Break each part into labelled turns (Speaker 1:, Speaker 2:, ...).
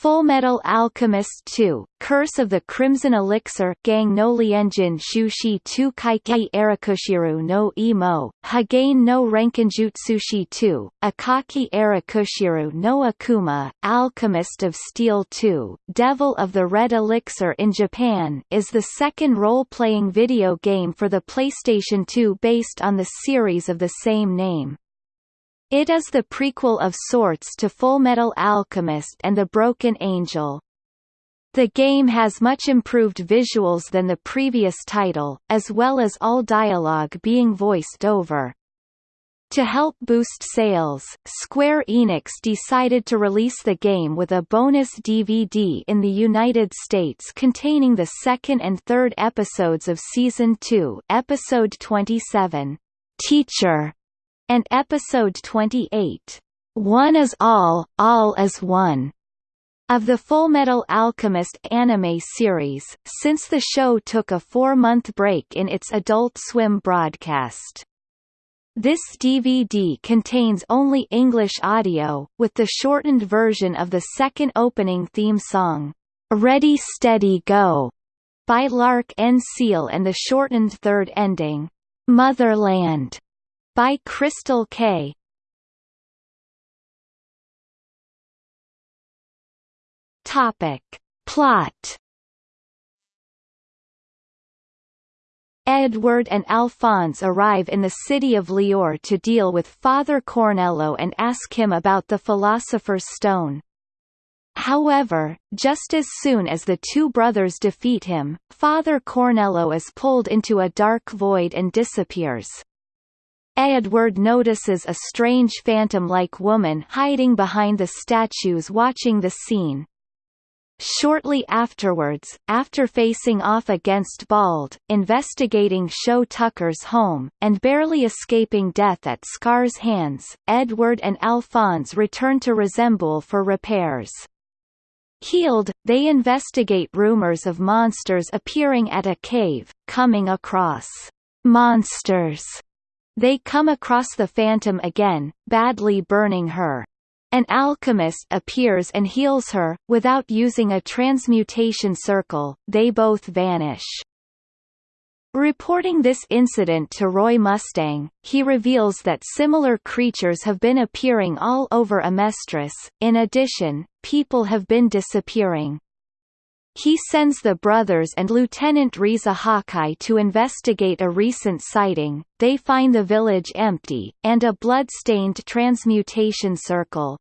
Speaker 1: Fullmetal Alchemist 2, Curse of the Crimson Elixir Gang no Lienjin Shushi 2 Kaikei Erakushiru no Imo, Hagain no Renkinjutsushi 2, Akaki Erakushiru no Akuma, Alchemist of Steel 2, Devil of the Red Elixir in Japan is the second role-playing video game for the PlayStation 2 based on the series of the same name. It is the prequel of sorts to Fullmetal Alchemist and The Broken Angel. The game has much improved visuals than the previous title, as well as all dialogue being voiced over. To help boost sales, Square Enix decided to release the game with a bonus DVD in the United States containing the second and third episodes of Season 2 episode 27, Teacher, and episode 28, One is All, All is One, of the Fullmetal Alchemist anime series, since the show took a four-month break in its Adult Swim broadcast. This DVD contains only English audio, with the shortened version of the second opening theme song, Ready Steady Go, by L'Arc-en-Ciel and the shortened third ending, Motherland, by Crystal Kay Topic. Plot Edward and Alphonse arrive in the city of Lior to deal with Father Cornello and ask him about the Philosopher's Stone. However, just as soon as the two brothers defeat him, Father Cornello is pulled into a dark void and disappears. Edward notices a strange phantom-like woman hiding behind the statues watching the scene. Shortly afterwards, after facing off against Bald, investigating Shou Tucker's home, and barely escaping death at Scar's hands, Edward and Alphonse return to Resembool for repairs. Healed, they investigate rumors of monsters appearing at a cave, coming across monsters they come across the Phantom again, badly burning her. An alchemist appears and heals her, without using a transmutation circle, they both vanish. Reporting this incident to Roy Mustang, he reveals that similar creatures have been appearing all over Amestris. In addition, people have been disappearing. He sends the brothers and Lieutenant Riza Hawkeye to investigate a recent sighting, they find the village empty, and a blood-stained transmutation circle.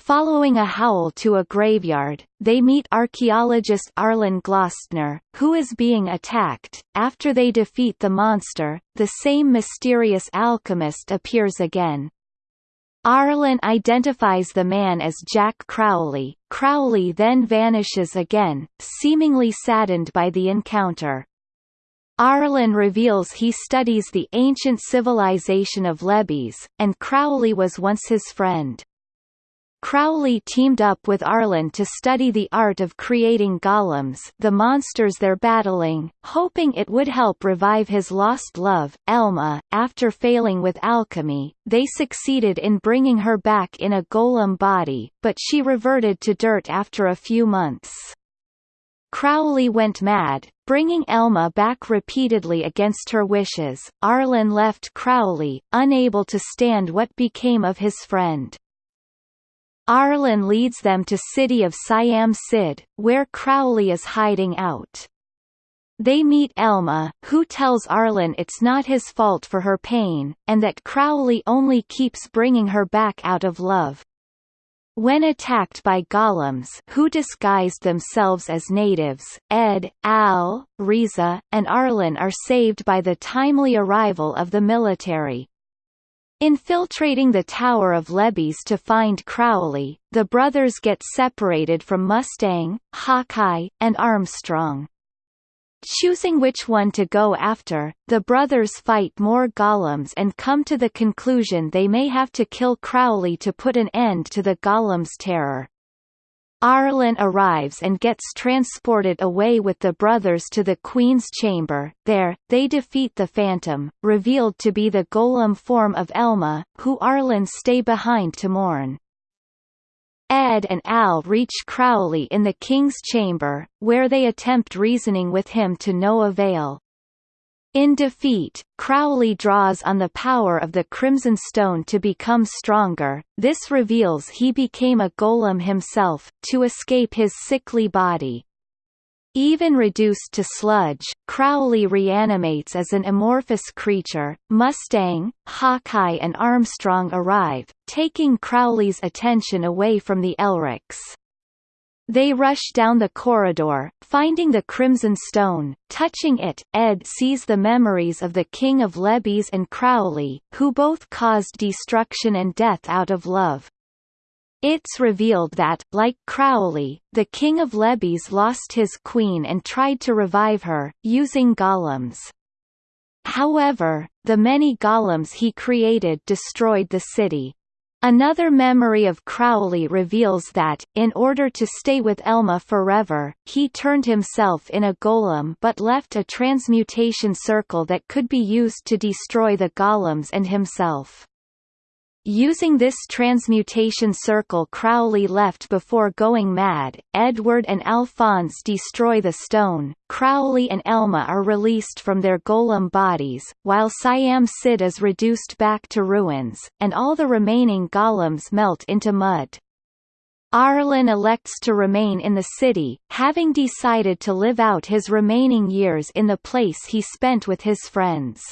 Speaker 1: Following a howl to a graveyard, they meet archaeologist Arlen Glostner, who is being attacked. After they defeat the monster, the same mysterious alchemist appears again. Arlen identifies the man as Jack Crowley. Crowley then vanishes again, seemingly saddened by the encounter. Arlen reveals he studies the ancient civilization of Lebes, and Crowley was once his friend. Crowley teamed up with Arlen to study the art of creating golems the monsters they're battling, hoping it would help revive his lost love, Elma. After failing with alchemy, they succeeded in bringing her back in a golem body, but she reverted to dirt after a few months. Crowley went mad, bringing Elma back repeatedly against her wishes. Arlen left Crowley, unable to stand what became of his friend. Arlen leads them to city of Siam Sid, where Crowley is hiding out. They meet Elma, who tells Arlen it's not his fault for her pain, and that Crowley only keeps bringing her back out of love. When attacked by golems who disguised themselves as natives, Ed, Al, Riza, and Arlen are saved by the timely arrival of the military. Infiltrating the Tower of Lebes to find Crowley, the brothers get separated from Mustang, Hawkeye, and Armstrong. Choosing which one to go after, the brothers fight more golems and come to the conclusion they may have to kill Crowley to put an end to the golem's terror. Arlen arrives and gets transported away with the brothers to the Queen's chamber. There, they defeat the Phantom, revealed to be the golem form of Elma, who Arlen stay behind to mourn. Ed and Al reach Crowley in the king's chamber, where they attempt reasoning with him to no avail. In defeat, Crowley draws on the power of the Crimson Stone to become stronger, this reveals he became a golem himself, to escape his sickly body. Even reduced to sludge, Crowley reanimates as an amorphous creature. Mustang, Hawkeye and Armstrong arrive, taking Crowley's attention away from the Elrics. They rush down the corridor, finding the Crimson Stone. Touching it, Ed sees the memories of the King of Lebes and Crowley, who both caused destruction and death out of love. It's revealed that, like Crowley, the king of Lebes lost his queen and tried to revive her, using golems. However, the many golems he created destroyed the city. Another memory of Crowley reveals that, in order to stay with Elma forever, he turned himself in a golem but left a transmutation circle that could be used to destroy the golems and himself. Using this transmutation circle Crowley left before going mad, Edward and Alphonse destroy the stone, Crowley and Elma are released from their golem bodies, while Siam Sid is reduced back to ruins, and all the remaining golems melt into mud. Arlen elects to remain in the city, having decided to live out his remaining years in the place he spent with his friends.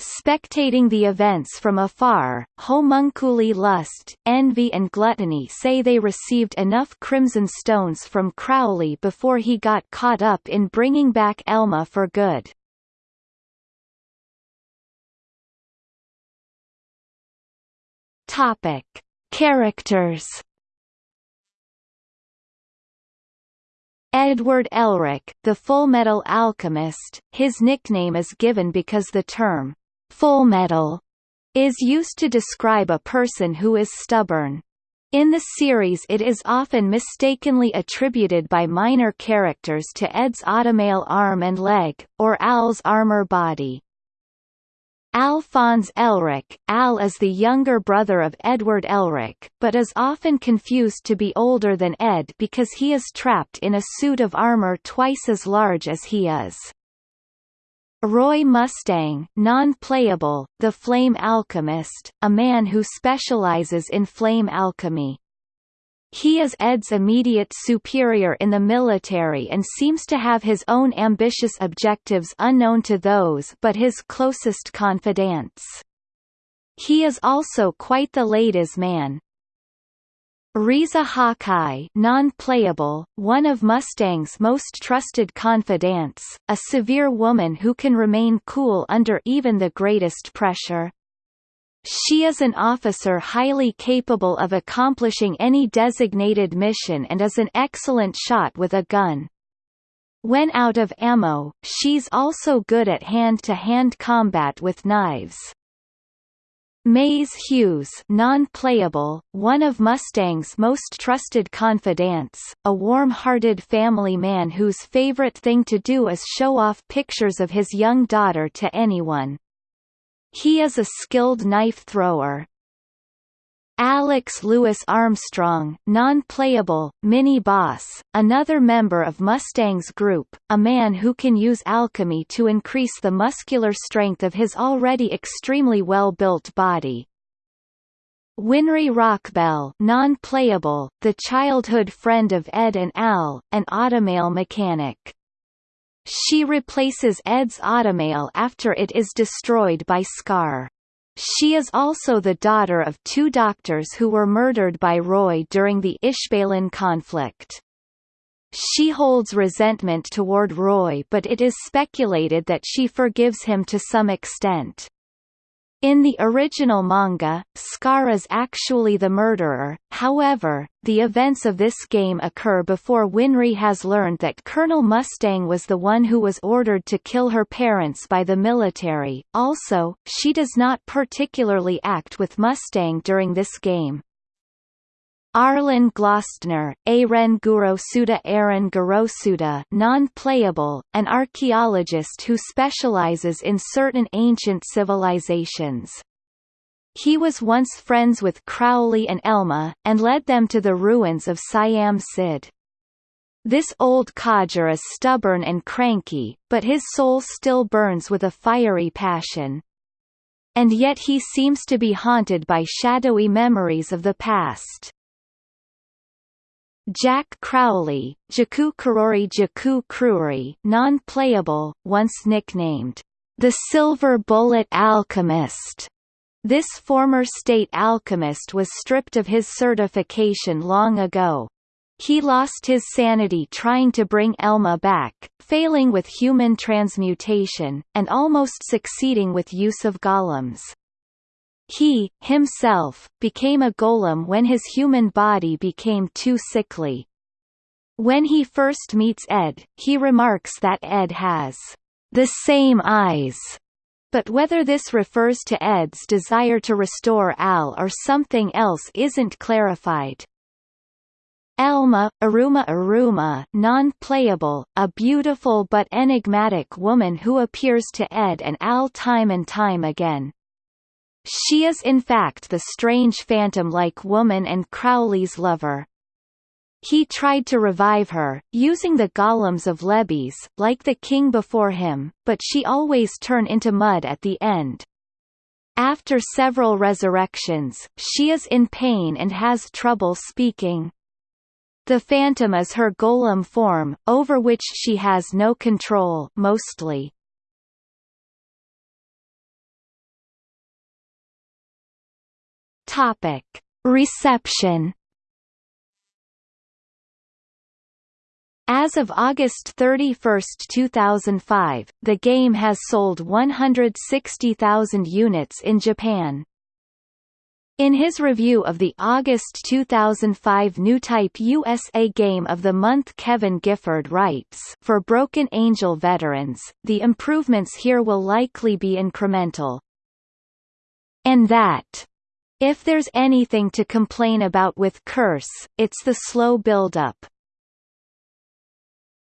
Speaker 1: Spectating the events from afar, homunculi lust, envy and gluttony say they received enough crimson stones from Crowley before he got caught up in bringing back Elma for good. Topic. Characters Edward Elric, the Full Metal Alchemist, his nickname is given because the term Full metal is used to describe a person who is stubborn. In the series it is often mistakenly attributed by minor characters to Ed's automail arm and leg, or Al's armor body. Alphonse Elric Al is the younger brother of Edward Elric, but is often confused to be older than Ed because he is trapped in a suit of armor twice as large as he is. Roy Mustang non-playable, the Flame Alchemist, a man who specializes in flame alchemy. He is Ed's immediate superior in the military and seems to have his own ambitious objectives unknown to those but his closest confidants. He is also quite the ladies' man, Riza Hawkeye non-playable, one of Mustang's most trusted confidants, a severe woman who can remain cool under even the greatest pressure. She is an officer highly capable of accomplishing any designated mission and is an excellent shot with a gun. When out of ammo, she's also good at hand-to-hand -hand combat with knives. Maes Hughes non-playable, one of Mustang's most trusted confidants, a warm-hearted family man whose favorite thing to do is show off pictures of his young daughter to anyone. He is a skilled knife thrower, Alex Louis Armstrong non-playable, mini-boss, another member of Mustang's group, a man who can use alchemy to increase the muscular strength of his already extremely well-built body. Winry Rockbell non-playable, the childhood friend of Ed and Al, an automail mechanic. She replaces Ed's automail after it is destroyed by Scar. She is also the daughter of two doctors who were murdered by Roy during the Ishbalan conflict. She holds resentment toward Roy but it is speculated that she forgives him to some extent. In the original manga, Scar is actually the murderer, however, the events of this game occur before Winry has learned that Colonel Mustang was the one who was ordered to kill her parents by the military, also, she does not particularly act with Mustang during this game. Arlen Glostner, Aren Gurosuda Aren Gurosuda non-playable, an archaeologist who specializes in certain ancient civilizations. He was once friends with Crowley and Elma, and led them to the ruins of Siam Sid. This old codger is stubborn and cranky, but his soul still burns with a fiery passion. And yet he seems to be haunted by shadowy memories of the past. Jack Crowley, Jaku Karori Jaku Kruri non-playable, once nicknamed, the Silver Bullet Alchemist. This former state alchemist was stripped of his certification long ago. He lost his sanity trying to bring Elma back, failing with human transmutation, and almost succeeding with use of golems. He, himself, became a golem when his human body became too sickly. When he first meets Ed, he remarks that Ed has the same eyes, but whether this refers to Ed's desire to restore Al or something else isn't clarified. Elma, Aruma Aruma non-playable, a beautiful but enigmatic woman who appears to Ed and Al time and time again. She is in fact the strange phantom-like woman and Crowley's lover. He tried to revive her, using the golems of Lebes, like the king before him, but she always turn into mud at the end. After several resurrections, she is in pain and has trouble speaking. The phantom is her golem form, over which she has no control mostly. Topic: Reception. As of August 31, 2005, the game has sold 160,000 units in Japan. In his review of the August 2005 Newtype USA Game of the Month Kevin Gifford writes For Broken Angel veterans, the improvements here will likely be incremental. And that if there's anything to complain about with Curse, it's the slow build-up.